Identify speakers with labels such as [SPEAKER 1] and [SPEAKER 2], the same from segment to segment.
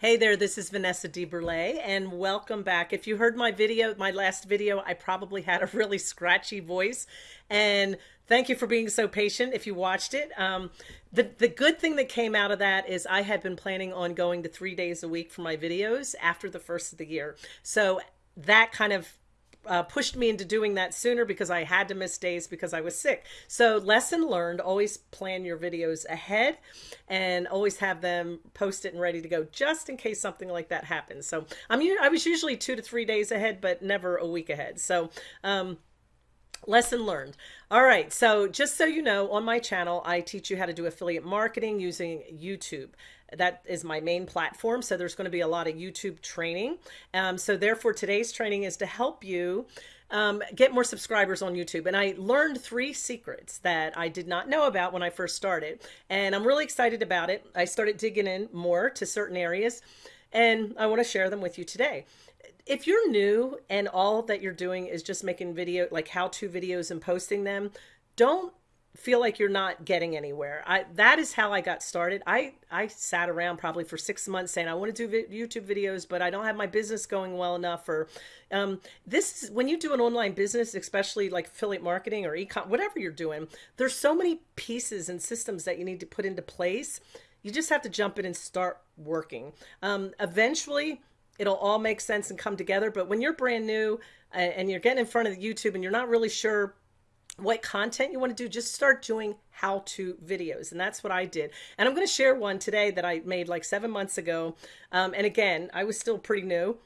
[SPEAKER 1] Hey there, this is Vanessa DeBurle and welcome back. If you heard my video, my last video, I probably had a really scratchy voice and thank you for being so patient if you watched it. Um, the, the good thing that came out of that is I had been planning on going to three days a week for my videos after the first of the year. So that kind of uh, pushed me into doing that sooner because I had to miss days because I was sick. So lesson learned, always plan your videos ahead and always have them posted and ready to go just in case something like that happens. So I'm, I was usually two to three days ahead, but never a week ahead. So, um, lesson learned. All right. So just so you know, on my channel, I teach you how to do affiliate marketing using YouTube that is my main platform. So there's going to be a lot of YouTube training. Um, so therefore today's training is to help you um, get more subscribers on YouTube. And I learned three secrets that I did not know about when I first started. And I'm really excited about it. I started digging in more to certain areas and I want to share them with you today. If you're new and all that you're doing is just making video, like how to videos and posting them, don't feel like you're not getting anywhere. I that is how I got started. I I sat around probably for six months saying I want to do vi YouTube videos, but I don't have my business going well enough. Or um, this is when you do an online business, especially like affiliate marketing or ecom, whatever you're doing, there's so many pieces and systems that you need to put into place. You just have to jump in and start working. Um, eventually, it'll all make sense and come together. But when you're brand new and you're getting in front of YouTube and you're not really sure what content you want to do, just start doing how to videos. And that's what I did. And I'm going to share one today that I made like seven months ago. Um, and again, I was still pretty new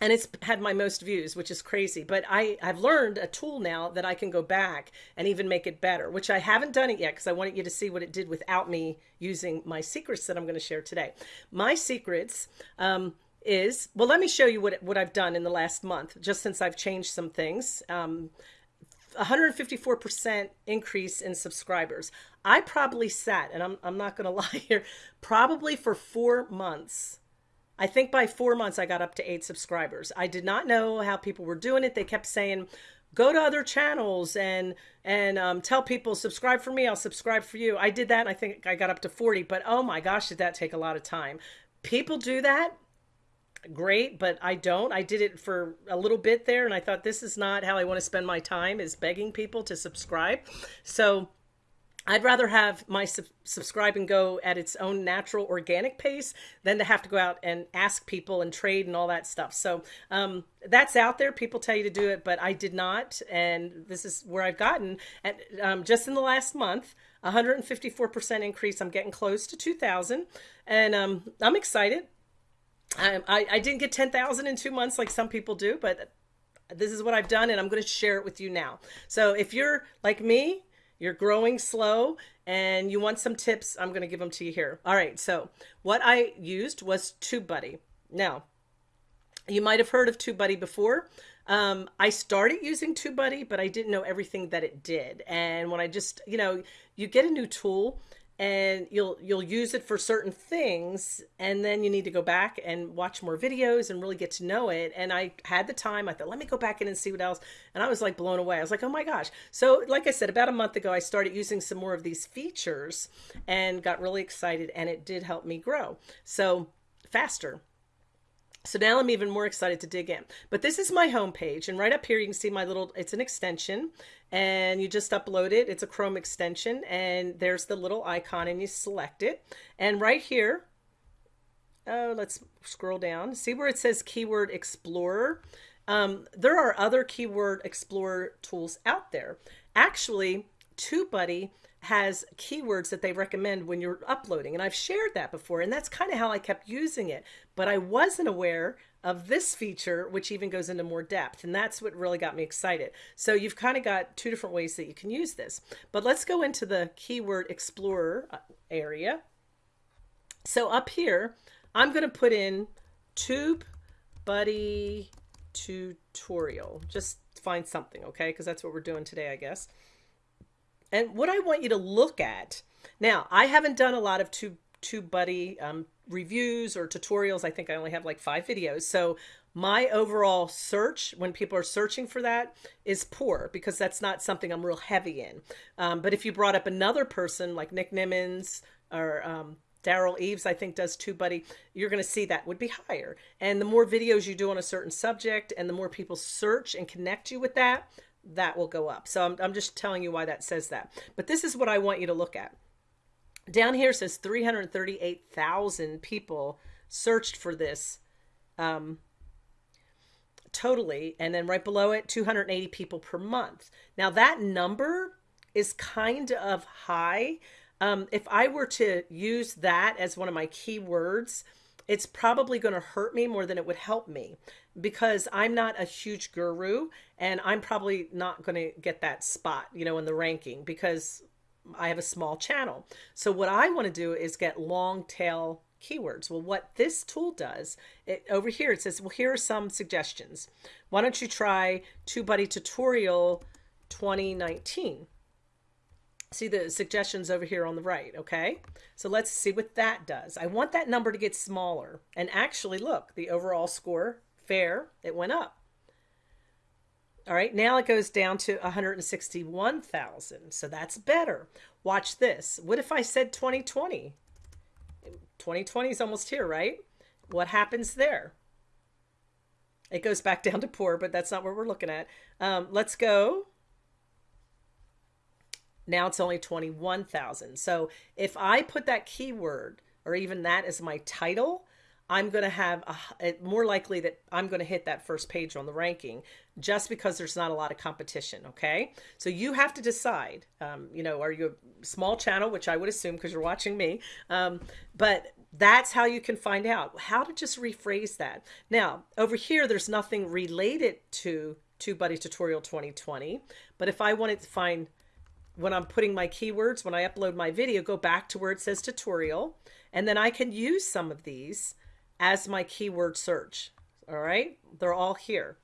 [SPEAKER 1] and it's had my most views, which is crazy. But I, I've learned a tool now that I can go back and even make it better, which I haven't done it yet because I wanted you to see what it did without me using my secrets that I'm going to share today. My secrets um, is, well, let me show you what, what I've done in the last month, just since I've changed some things. Um, 154% increase in subscribers. I probably sat, and I'm, I'm not going to lie here, probably for four months. I think by four months, I got up to eight subscribers. I did not know how people were doing it. They kept saying, go to other channels and and um, tell people subscribe for me i'll subscribe for you i did that i think i got up to 40 but oh my gosh did that take a lot of time people do that great, but I don't. I did it for a little bit there and I thought this is not how I want to spend my time is begging people to subscribe. So I'd rather have my sub subscribe and go at its own natural organic pace than to have to go out and ask people and trade and all that stuff. So um, that's out there. People tell you to do it, but I did not. And this is where I've gotten at um, just in the last month, 154% increase. I'm getting close to 2000 and um, I'm excited. I, I, I didn't get 10,000 in two months like some people do, but this is what I've done and I'm going to share it with you now. So if you're like me, you're growing slow and you want some tips, I'm going to give them to you here. All right. So what I used was TubeBuddy. Now, you might have heard of TubeBuddy before. Um, I started using TubeBuddy, but I didn't know everything that it did. And when I just, you know, you get a new tool and you'll you'll use it for certain things and then you need to go back and watch more videos and really get to know it. And i had the time i thought let me go back in and see what else and i was like blown away. I was like oh my gosh. So like i said about a month ago i started using some more of these features and got really excited and it did help me grow. So faster. So now I'm even more excited to dig in. But this is my home page, and right up here you can see my little, it's an extension, and you just upload it. It's a Chrome extension, and there's the little icon, and you select it. And right here, oh, let's scroll down. See where it says Keyword Explorer? Um, there are other Keyword Explorer tools out there. Actually, TubeBuddy has keywords that they recommend when you're uploading. And I've shared that before, and that's kind of how I kept using it. But I wasn't aware of this feature, which even goes into more depth. And that's what really got me excited. So you've kind of got two different ways that you can use this. But let's go into the Keyword Explorer uh, area. So up here, I'm going to put in Tube Buddy tutorial. Just find something, okay? Because that's what we're doing today, I guess. And what I want you to look at now, I haven't done a lot of Tube TubeBuddy um, reviews or tutorials. I think I only have like five videos. So my overall search when people are searching for that is poor because that's not something I'm real heavy in. Um, but if you brought up another person like Nick Nimmons or um, Derral Eves, I think, does TubeBuddy, you're going to see that would be higher. And the more videos you do on a certain subject and the more people search and connect you with that, that will go up. So I'm, I'm just telling you why that says that. But this is what I want you to look at. Down here says 338,000 people searched for this um, totally. And then right below it, 280 people per month. Now that number is kind of high. Um, if I were to use that as one of my keywords, it's probably going to hurt me more than it would help me because I'm not a huge guru and I'm probably not going to get that spot, you know, in the ranking because I have a small channel. So what I want to do is get long tail keywords. Well, what this tool does, it, over here, it says, well, here are some suggestions. Why don't you try TubeBuddy Tutorial 2019? See the suggestions over here on the right, okay? So let's see what that does. I want that number to get smaller. And actually, look, the overall score, fair, it went up. All right, now it goes down to 161,000. So that's better. Watch this. What if I said 2020? 2020 is almost here, right? What happens there? It goes back down to poor, but that's not what we're looking at. Um, let's go. Now it's only 21,000. So if I put that keyword or even that as my title, I'm going to have a, more likely that I'm going to hit that first page on the ranking just because there's not a lot of competition. Okay. So you have to decide, um, you know, are you a small channel, which I would assume because you're watching me. Um, but that's how you can find out how to just rephrase that. Now over here, there's nothing related to TubeBuddy Tutorial 2020. But if I wanted to find when I'm putting my keywords, when I upload my video, go back to where it says tutorial, and then I can use some of these as my keyword search. All right, they're all here.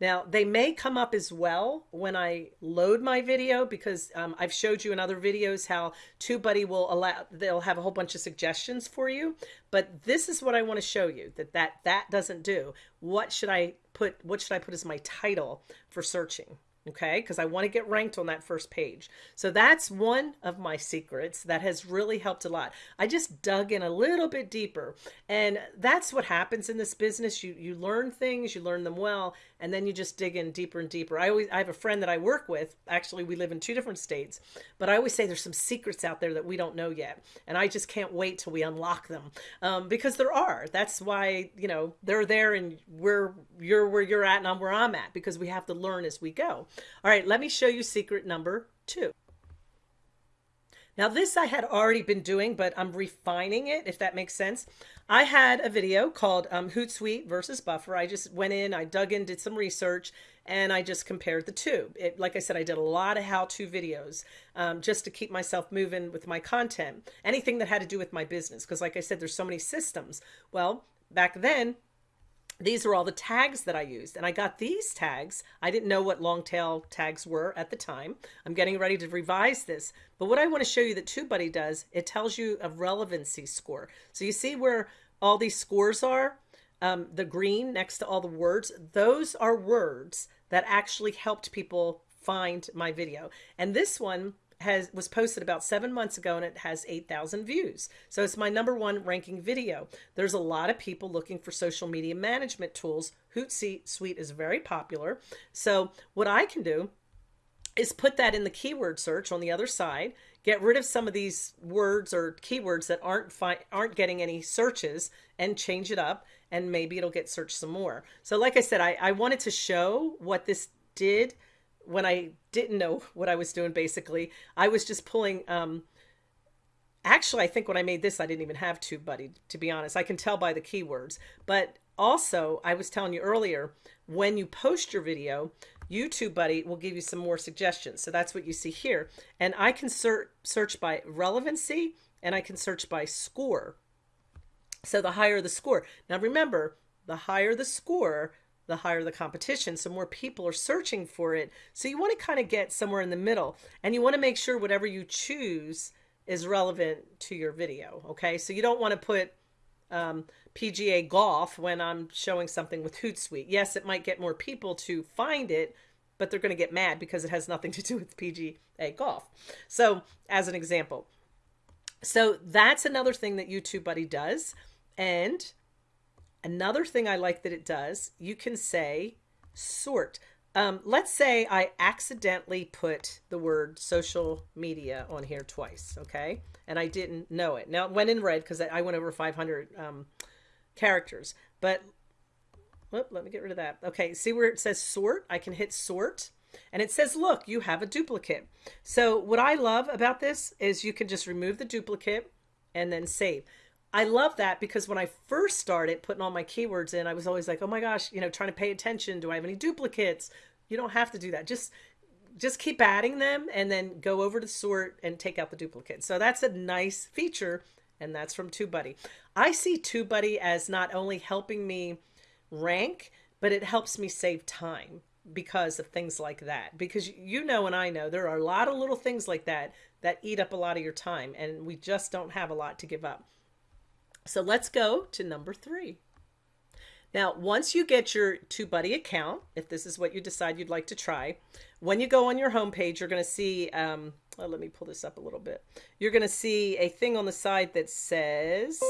[SPEAKER 1] Now, they may come up as well when I load my video because um, I've showed you in other videos how TubeBuddy will allow, they'll have a whole bunch of suggestions for you. But this is what I want to show you that that, that doesn't do. What should I put, what should I put as my title for searching? okay because I want to get ranked on that first page so that's one of my secrets that has really helped a lot I just dug in a little bit deeper and that's what happens in this business you you learn things you learn them well and then you just dig in deeper and deeper I always I have a friend that I work with actually we live in two different states but I always say there's some secrets out there that we don't know yet and I just can't wait till we unlock them um, because there are that's why you know they're there and we're you're where you're at and I'm where I'm at because we have to learn as we go all right, let me show you secret number two. Now this I had already been doing, but I'm refining it, if that makes sense. I had a video called um, Hootsuite versus Buffer. I just went in, I dug in, did some research, and I just compared the two. It, like I said, I did a lot of how-to videos um, just to keep myself moving with my content. Anything that had to do with my business, because like I said, there's so many systems. Well, back then, these are all the tags that I used. And I got these tags. I didn't know what long tail tags were at the time. I'm getting ready to revise this. But what I want to show you that TubeBuddy does, it tells you a relevancy score. So you see where all these scores are? Um, the green next to all the words, those are words that actually helped people find my video. And this one has was posted about seven months ago and it has 8,000 views. So it's my number one ranking video. There's a lot of people looking for social media management tools. Hootsuite is very popular. So what I can do is put that in the keyword search on the other side, get rid of some of these words or keywords that aren't aren't getting any searches and change it up and maybe it'll get searched some more. So like I said, I, I wanted to show what this did when I didn't know what I was doing, basically, I was just pulling, um, actually, I think when I made this, I didn't even have TubeBuddy, to be honest. I can tell by the keywords. But also, I was telling you earlier, when you post your video, YouTube Buddy will give you some more suggestions. So that's what you see here. And I can search, search by relevancy and I can search by score. So the higher the score. Now remember, the higher the score, the higher the competition. So more people are searching for it. So you want to kind of get somewhere in the middle and you want to make sure whatever you choose is relevant to your video. Okay. So you don't want to put um, PGA golf when I'm showing something with Hootsuite. Yes, it might get more people to find it, but they're going to get mad because it has nothing to do with PGA golf. So as an example, So that's another thing that YouTube Buddy does. And another thing I like that it does, you can say sort. Um, let's say I accidentally put the word social media on here twice, okay? And I didn't know it. Now, it went in red because I went over 500 um, characters. But, whoop, let me get rid of that. Okay, see where it says sort? I can hit sort. And it says, look, you have a duplicate. So what I love about this is you can just remove the duplicate and then save. I love that because when I first started putting all my keywords in, I was always like, oh my gosh, you know, trying to pay attention. Do I have any duplicates? You don't have to do that. Just just keep adding them and then go over to sort and take out the duplicates. So that's a nice feature and that's from TubeBuddy. I see TubeBuddy as not only helping me rank, but it helps me save time because of things like that. Because you know and I know there are a lot of little things like that that eat up a lot of your time and we just don't have a lot to give up. So let's go to number three. Now, once you get your TubeBuddy account, if this is what you decide you'd like to try, when you go on your homepage, you're going to see, um, let me pull this up a little bit. You're going to see a thing on the side that says,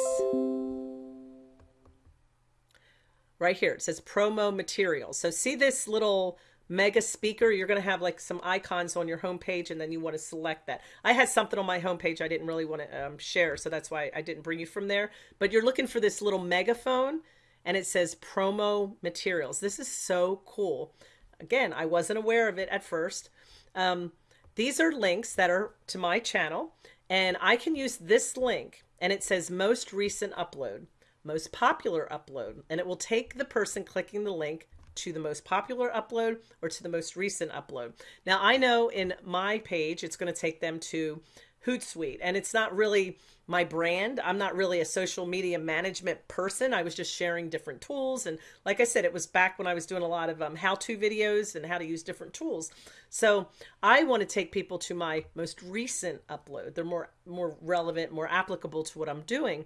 [SPEAKER 1] right here, it says promo materials. So see this little mega speaker, you're going to have like some icons on your homepage and then you want to select that. I had something on my homepage I didn't really want to um, share, so that's why I didn't bring you from there. But you're looking for this little megaphone and it says promo materials. This is so cool. Again, I wasn't aware of it at first. Um, these are links that are to my channel and I can use this link and it says most recent upload, most popular upload, and it will take the person clicking the link to the most popular upload or to the most recent upload. Now I know in my page, it's going to take them to Hootsuite and it's not really my brand. I'm not really a social media management person. I was just sharing different tools. And like I said, it was back when I was doing a lot of um, how-to videos and how to use different tools. So I want to take people to my most recent upload. They're more, more relevant, more applicable to what I'm doing.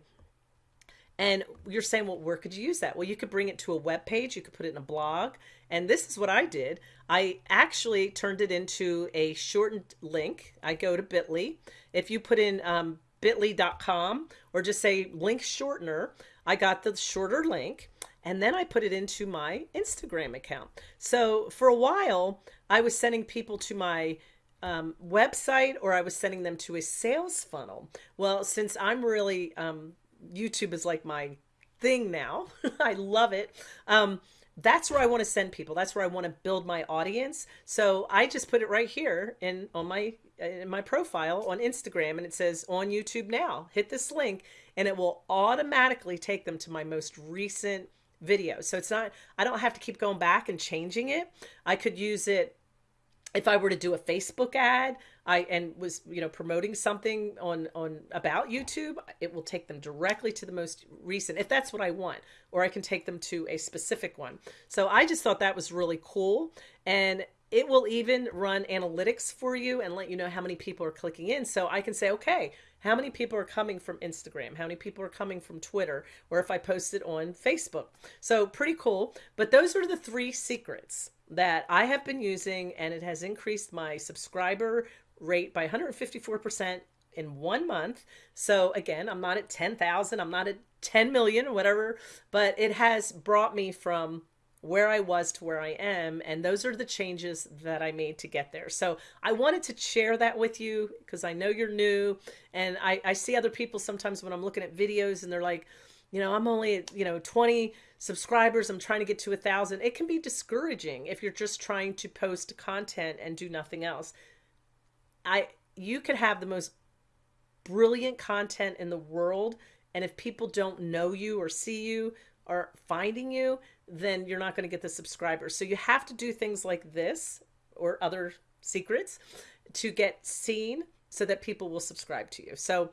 [SPEAKER 1] And you're saying, well, where could you use that? Well, you could bring it to a web page. You could put it in a blog. And this is what I did. I actually turned it into a shortened link. I go to Bitly. If you put in um, bit.ly.com or just say link shortener, I got the shorter link and then I put it into my Instagram account. So for a while, I was sending people to my um, website or I was sending them to a sales funnel. Well, since I'm really um, YouTube is like my thing now. I love it. Um, that's where I want to send people. That's where I want to build my audience. So I just put it right here in on my in my profile on Instagram and it says on YouTube now. Hit this link and it will automatically take them to my most recent video. So it's not I don't have to keep going back and changing it. I could use it if I were to do a Facebook ad, I and was you know promoting something on on about YouTube, it will take them directly to the most recent if that's what I want, or I can take them to a specific one. So I just thought that was really cool, and it will even run analytics for you and let you know how many people are clicking in. So I can say, okay, how many people are coming from Instagram? How many people are coming from Twitter? Or if I post it on Facebook. So pretty cool. But those are the three secrets that I have been using and it has increased my subscriber rate by 154% in one month. So again, I'm not at 10,000, I'm not at 10 million, or whatever, but it has brought me from where I was to where I am. And those are the changes that I made to get there. So I wanted to share that with you because I know you're new. And I, I see other people sometimes when I'm looking at videos and they're like, you know, I'm only, you know, 20 subscribers. I'm trying to get to a thousand. It can be discouraging if you're just trying to post content and do nothing else. I, you could have the most brilliant content in the world. And if people don't know you or see you or finding you, then you're not going to get the subscribers. So you have to do things like this or other secrets to get seen so that people will subscribe to you. So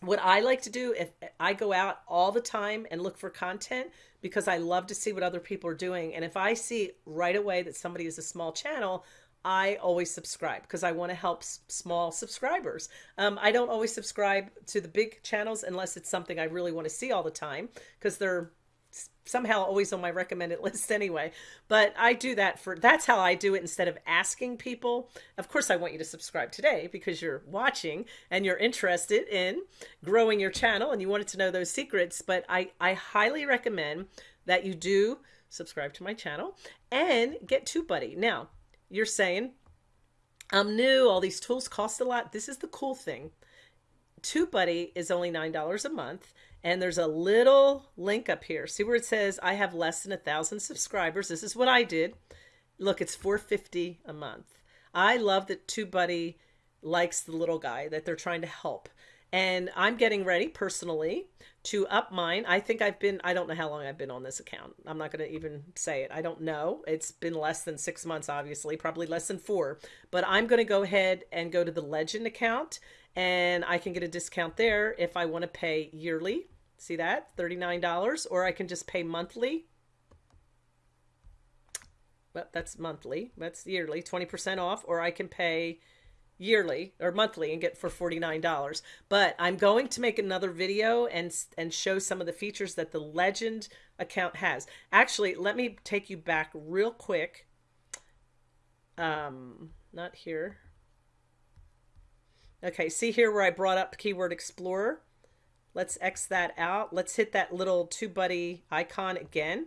[SPEAKER 1] what I like to do if I go out all the time and look for content because I love to see what other people are doing. And if I see right away that somebody is a small channel, I always subscribe because I want to help small subscribers. Um, I don't always subscribe to the big channels unless it's something I really want to see all the time because they're somehow always on my recommended list anyway. But I do that for that's how I do it instead of asking people. Of course, I want you to subscribe today because you're watching and you're interested in growing your channel and you wanted to know those secrets. But I, I highly recommend that you do subscribe to my channel and get TubeBuddy. Now, you're saying, I'm new, all these tools cost a lot. This is the cool thing. TubeBuddy is only $9 a month and there's a little link up here. See where it says I have less than a thousand subscribers. This is what I did. Look, it's 450 a month. I love that TubeBuddy likes the little guy that they're trying to help. And I'm getting ready personally to up mine. I think I've been, I don't know how long I've been on this account. I'm not going to even say it. I don't know. It's been less than six months, obviously, probably less than four. But I'm going to go ahead and go to the Legend account and I can get a discount there if I want to pay yearly See that? $39. Or I can just pay monthly. Well, that's monthly. That's yearly, 20% off. Or I can pay yearly or monthly and get for $49. But I'm going to make another video and, and show some of the features that the Legend account has. Actually, let me take you back real quick. Um, not here. Okay, see here where I brought up Keyword Explorer? Let's X that out. Let's hit that little TubeBuddy icon again.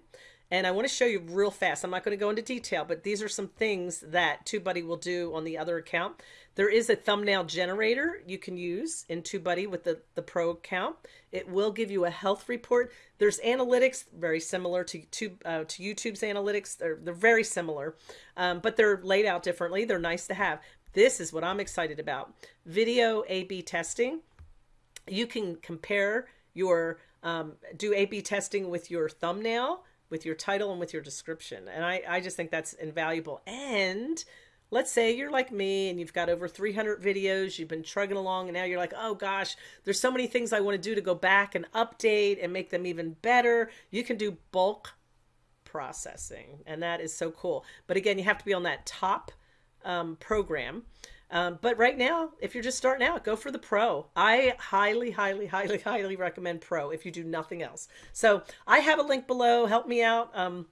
[SPEAKER 1] And I want to show you real fast. I'm not going to go into detail, but these are some things that TubeBuddy will do on the other account. There is a thumbnail generator you can use in TubeBuddy with the, the Pro account. It will give you a health report. There's analytics very similar to, to, uh, to YouTube's analytics. They're, they're very similar, um, but they're laid out differently. They're nice to have. This is what I'm excited about. Video A-B testing you can compare your um, do A-B testing with your thumbnail, with your title, and with your description. And I, I just think that's invaluable. And let's say you're like me and you've got over 300 videos, you've been trugging along, and now you're like, oh gosh, there's so many things I want to do to go back and update and make them even better. You can do bulk processing, and that is so cool. But again, you have to be on that top um, program. Um, but right now, if you're just starting out, go for the pro. I highly, highly, highly, highly recommend pro if you do nothing else. So I have a link below. Help me out. Um,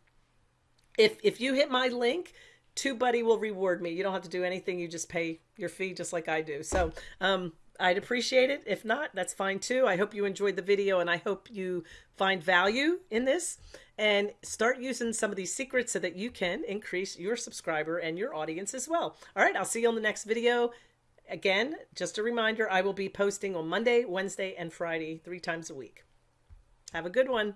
[SPEAKER 1] if, if you hit my link, TubeBuddy will reward me. You don't have to do anything. You just pay your fee just like I do. So um, I'd appreciate it. If not, that's fine too. I hope you enjoyed the video and I hope you find value in this and start using some of these secrets so that you can increase your subscriber and your audience as well. All right, I'll see you on the next video. Again, just a reminder, I will be posting on Monday, Wednesday, and Friday, three times a week. Have a good one.